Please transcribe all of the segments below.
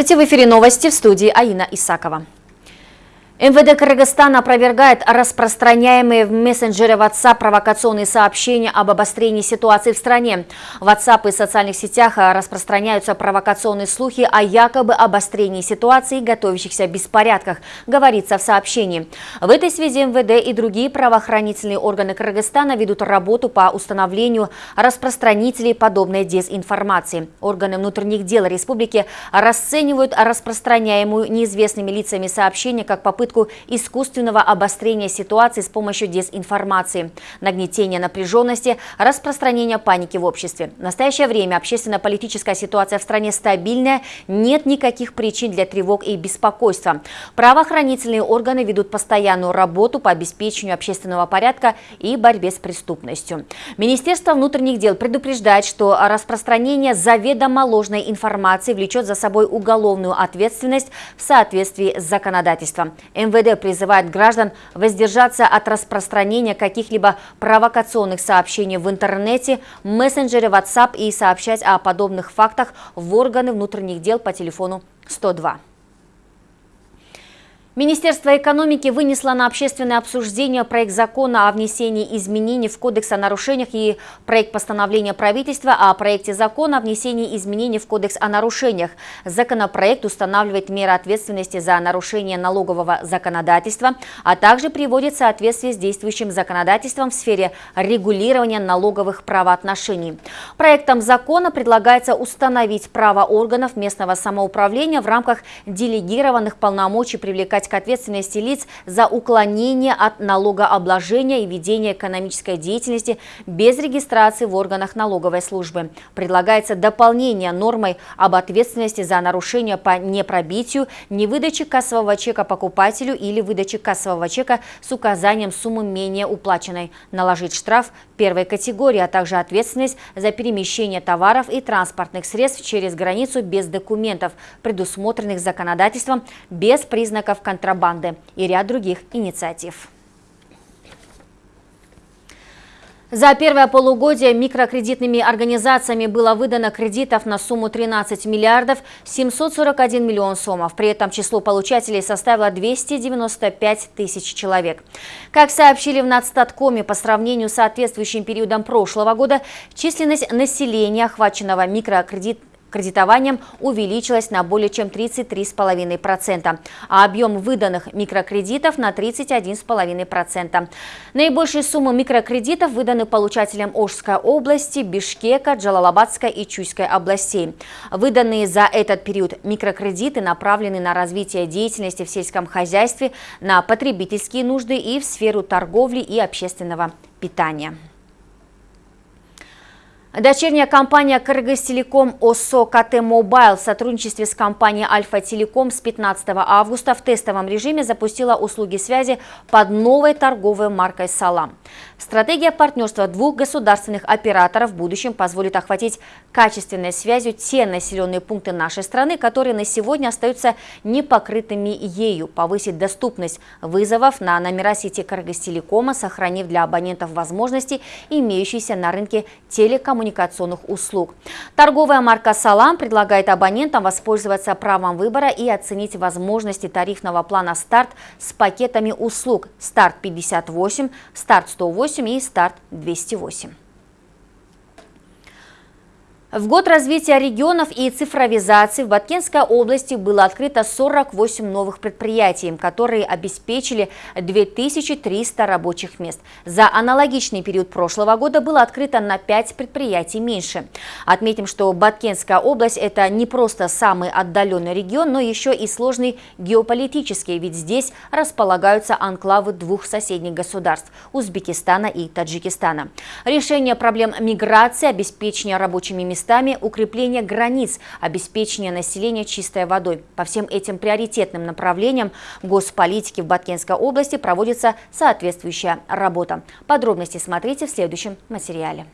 Здравствуйте, в эфире новости в студии Аина Исакова. МВД Кыргызстана опровергает распространяемые в мессенджере WhatsApp провокационные сообщения об обострении ситуации в стране. В WhatsApp и социальных сетях распространяются провокационные слухи о якобы обострении ситуации и готовящихся беспорядках, говорится в сообщении. В этой связи МВД и другие правоохранительные органы Кыргызстана ведут работу по установлению распространителей подобной дезинформации. Органы внутренних дел республики расценивают распространяемую неизвестными лицами сообщения как попытку попытку искусственного обострения ситуации с помощью дезинформации, нагнетения напряженности, распространения паники в обществе. В настоящее время общественно-политическая ситуация в стране стабильная, нет никаких причин для тревог и беспокойства. Правоохранительные органы ведут постоянную работу по обеспечению общественного порядка и борьбе с преступностью. Министерство внутренних дел предупреждает, что распространение заведомо ложной информации влечет за собой уголовную ответственность в соответствии с законодательством. МВД призывает граждан воздержаться от распространения каких-либо провокационных сообщений в интернете, мессенджере WhatsApp и сообщать о подобных фактах в органы внутренних дел по телефону 102. Министерство экономики вынесло на общественное обсуждение проект закона о внесении изменений в Кодекс о нарушениях и проект постановления правительства о проекте закона о внесении изменений в Кодекс о нарушениях. Законопроект устанавливает меры ответственности за нарушение налогового законодательства, а также приводит в соответствие с действующим законодательством в сфере регулирования налоговых правоотношений. Проектом закона предлагается установить право органов местного самоуправления в рамках делегированных полномочий привлекать к ответственности лиц за уклонение от налогообложения и ведение экономической деятельности без регистрации в органах налоговой службы. Предлагается дополнение нормой об ответственности за нарушение по непробитию, невыдаче кассового чека покупателю или выдаче кассового чека с указанием суммы менее уплаченной, наложить штраф первой категории, а также ответственность за перемещение товаров и транспортных средств через границу без документов, предусмотренных законодательством, без признаков контрабанды и ряд других инициатив. За первое полугодие микрокредитными организациями было выдано кредитов на сумму 13 миллиардов 741 миллион сомов. При этом число получателей составило 295 тысяч человек. Как сообщили в Нацстаткоме, по сравнению с соответствующим периодом прошлого года, численность населения, охваченного микрокредитами, кредитованием увеличилась на более чем 33,5%, а объем выданных микрокредитов на 31,5%. Наибольшие суммы микрокредитов выданы получателям Ожской области, Бишкека, Джалалабадской и Чуйской областей. Выданные за этот период микрокредиты направлены на развитие деятельности в сельском хозяйстве, на потребительские нужды и в сферу торговли и общественного питания. Дочерняя компания Кыргызтелеком ОСО КТ Мобайл в сотрудничестве с компанией Альфа Телеком с 15 августа в тестовом режиме запустила услуги связи под новой торговой маркой «Салам». Стратегия партнерства двух государственных операторов в будущем позволит охватить качественной связью те населенные пункты нашей страны, которые на сегодня остаются непокрытыми ею, повысить доступность вызовов на номера сети Кыргызтелекома, сохранив для абонентов возможности, имеющиеся на рынке телекоммуникационных услуг. Торговая марка «Салам» предлагает абонентам воспользоваться правом выбора и оценить возможности тарифного плана «Старт» с пакетами услуг «Старт 58», «Старт 108», 108 и старт 208. В год развития регионов и цифровизации в Баткенской области было открыто 48 новых предприятий, которые обеспечили 2300 рабочих мест. За аналогичный период прошлого года было открыто на 5 предприятий меньше. Отметим, что Баткенская область – это не просто самый отдаленный регион, но еще и сложный геополитический, ведь здесь располагаются анклавы двух соседних государств – Узбекистана и Таджикистана. Решение проблем миграции, обеспечения рабочими местами местами укрепление границ, обеспечение населения чистой водой. По всем этим приоритетным направлениям госполитики в Баткенской области проводится соответствующая работа. Подробности смотрите в следующем материале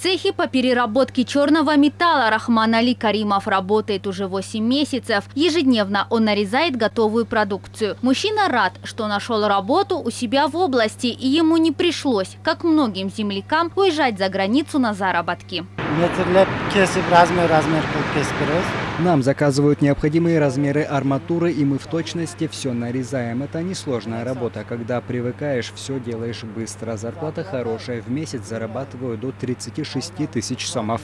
цехе по переработке черного металла Рахман Али Каримов работает уже 8 месяцев. Ежедневно он нарезает готовую продукцию. Мужчина рад, что нашел работу у себя в области и ему не пришлось, как многим землякам, уезжать за границу на заработки. Нам заказывают необходимые размеры арматуры, и мы в точности все нарезаем. Это несложная работа. Когда привыкаешь, все делаешь быстро. Зарплата хорошая. В месяц зарабатываю до 36 тысяч сомов.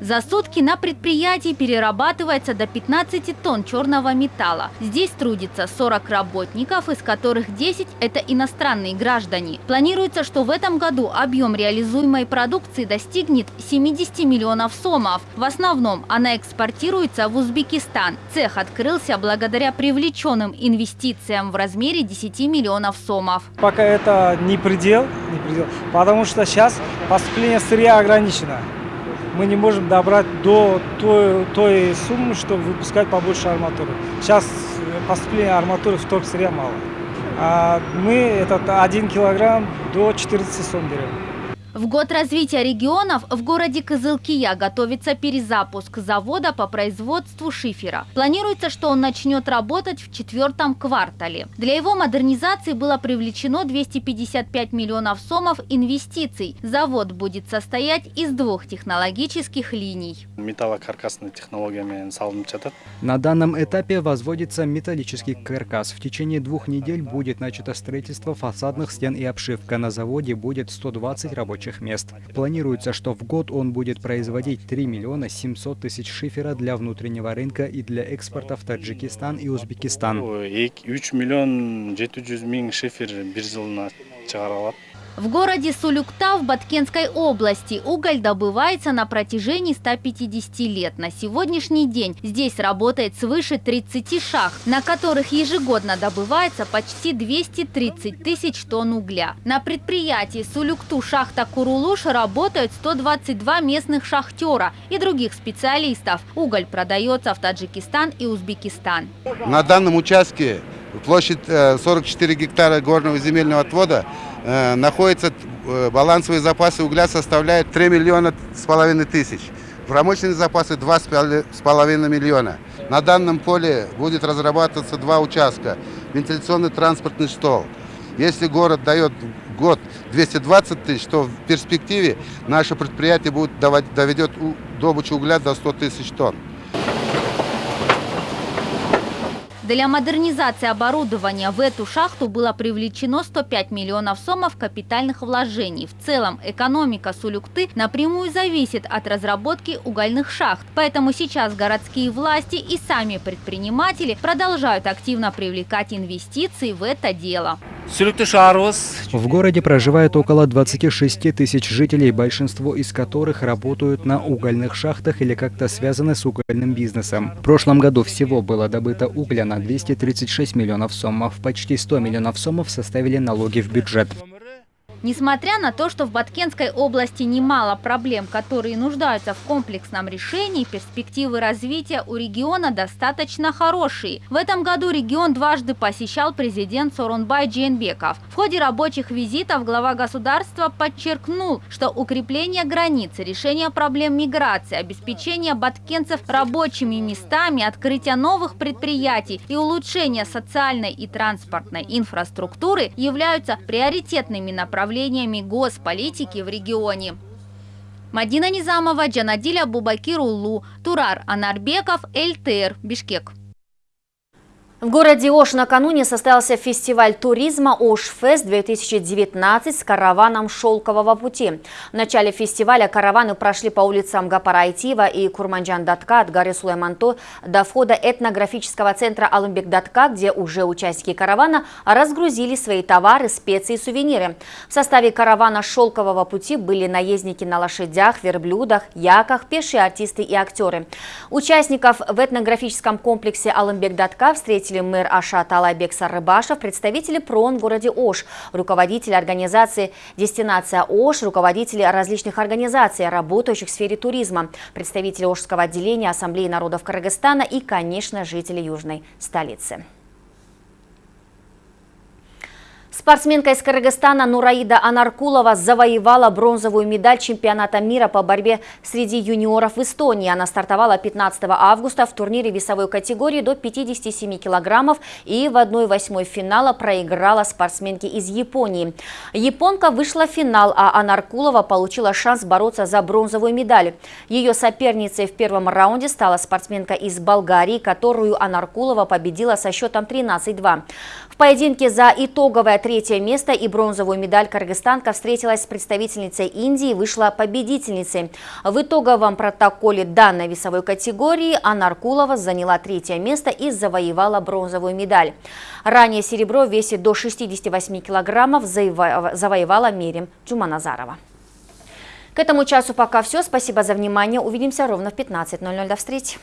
За сутки на предприятии перерабатывается до 15 тонн черного металла. Здесь трудится 40 работников, из которых 10 – это иностранные граждане. Планируется, что в этом году объем реализуемой продукции достигнет 70 миллионов сомов. В основном она экспортируется в Узбекистан. Цех открылся благодаря привлеченным инвестициям в размере 10 миллионов сомов. Пока это не предел, не предел потому что сейчас поступление сырья ограничено мы не можем добрать до той, той суммы, чтобы выпускать побольше арматуры. Сейчас поступление арматуры в торг сырья мало. А мы этот 1 килограмм до 14 сом берем. В год развития регионов в городе Кызылкия готовится перезапуск завода по производству шифера. Планируется, что он начнет работать в четвертом квартале. Для его модернизации было привлечено 255 миллионов сомов инвестиций. Завод будет состоять из двух технологических линий. Металлокаркасными технологиями На данном этапе возводится металлический каркас. В течение двух недель будет начато строительство фасадных стен и обшивка. На заводе будет 120 рабочих рабочих мест. Планируется, что в год он будет производить 3 миллиона 700 тысяч шифера для внутреннего рынка и для экспорта в Таджикистан и Узбекистан. 3 миллион 700 миллион шифер в городе Сулюкта в Баткенской области уголь добывается на протяжении 150 лет. На сегодняшний день здесь работает свыше 30 шахт, на которых ежегодно добывается почти 230 тысяч тонн угля. На предприятии Сулюкту шахта Курулуш работают 122 местных шахтера и других специалистов. Уголь продается в Таджикистан и Узбекистан. На данном участке площадь 44 э, гектара горного земельного отвода Э, находится, э, балансовые запасы угля составляют 3 миллиона с половиной тысяч. Промышленные запасы 2,5 миллиона. На данном поле будет разрабатываться два участка. Вентиляционный транспортный стол. Если город дает год 220 тысяч, то в перспективе наше предприятие будет доведет добычу угля до 100 тысяч тонн. Для модернизации оборудования в эту шахту было привлечено 105 миллионов сомов капитальных вложений. В целом экономика Сулюкты напрямую зависит от разработки угольных шахт. Поэтому сейчас городские власти и сами предприниматели продолжают активно привлекать инвестиции в это дело. В городе проживает около 26 тысяч жителей, большинство из которых работают на угольных шахтах или как-то связаны с угольным бизнесом. В прошлом году всего было добыто угля на 236 миллионов сомов. Почти 100 миллионов сомов составили налоги в бюджет. Несмотря на то, что в Баткенской области немало проблем, которые нуждаются в комплексном решении, перспективы развития у региона достаточно хорошие. В этом году регион дважды посещал президент Соронбай Джейнбеков. В ходе рабочих визитов глава государства подчеркнул, что укрепление границы, решение проблем миграции, обеспечение баткенцев рабочими местами, открытие новых предприятий и улучшение социальной и транспортной инфраструктуры являются приоритетными направлениями направлениями госполитики в регионе. Мадина Низамова, Джанадиля Бубакируллу, Турар Анарбеков, ЛТР, Бишкек. В городе Ош накануне состоялся фестиваль туризма «Ош-фест-2019» с караваном «Шелкового пути». В начале фестиваля караваны прошли по улицам Гапарайтива и Курманджан-Датка от горы Сулайманто до входа этнографического центра Алымбек-Датка, где уже участники каравана разгрузили свои товары, специи и сувениры. В составе каравана «Шелкового пути» были наездники на лошадях, верблюдах, яках, пешие артисты и актеры. Участников в этнографическом комплексе Алымбек-Датка встретили встретили мэр Ашат Алайбек Сарыбашев, представители ПРОН в городе Ош, руководители организации «Дестинация Ош», руководители различных организаций, работающих в сфере туризма, представители Ошского отделения Ассамблеи народов Кыргызстана и, конечно, жители южной столицы. Спортсменка из Кыргызстана Нураида Анаркулова завоевала бронзовую медаль чемпионата мира по борьбе среди юниоров в Эстонии. Она стартовала 15 августа в турнире весовой категории до 57 килограммов и в 1-8 финала проиграла спортсменке из Японии. Японка вышла в финал, а Анаркулова получила шанс бороться за бронзовую медаль. Ее соперницей в первом раунде стала спортсменка из Болгарии, которую Анаркулова победила со счетом 13-2. В поединке за итоговое третье место и бронзовую медаль кыргызстанка встретилась с представительницей Индии и вышла победительницей. В итоговом протоколе данной весовой категории Анна Аркулова заняла третье место и завоевала бронзовую медаль. Ранее серебро в весе до 68 килограммов завоевала Мерим Джуманазарова. К этому часу пока все. Спасибо за внимание. Увидимся ровно в 15.00. До встречи.